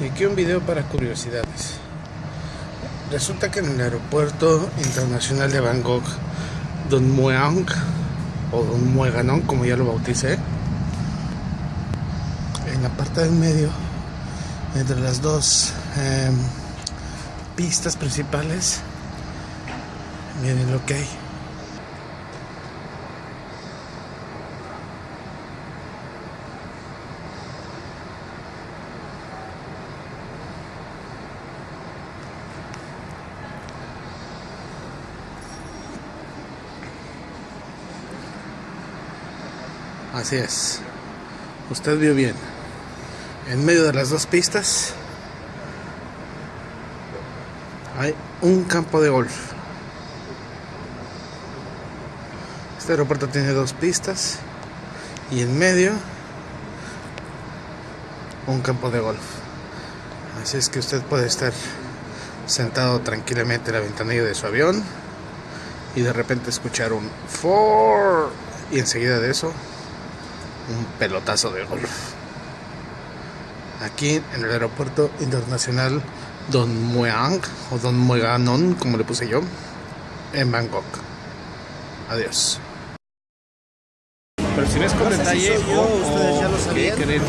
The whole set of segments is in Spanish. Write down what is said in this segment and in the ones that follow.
Y aquí un video para curiosidades. Resulta que en el aeropuerto internacional de Bangkok, Don Mueang, o Don Mueganon, como ya lo bauticé, en la parte del medio, entre las dos eh, pistas principales, miren lo que hay. Así es. Usted vio bien. En medio de las dos pistas hay un campo de golf. Este aeropuerto tiene dos pistas y en medio un campo de golf. Así es que usted puede estar sentado tranquilamente en la ventanilla de su avión y de repente escuchar un for y enseguida de eso un pelotazo de golf. Aquí en el aeropuerto internacional Don Mueang o Don Mueganon, como le puse yo, en Bangkok. Adiós. Pero si no es con No si detalle, yo, ustedes ya lo sabían. Pero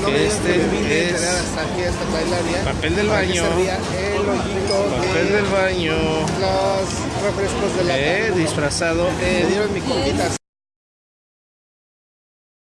no Que me este vine a es hasta aquí, hasta Tailandia. papel del baño. servía el hoyito Papel de del baño, los refrescos de lata. eh, disfrazado Me dieron mi coquita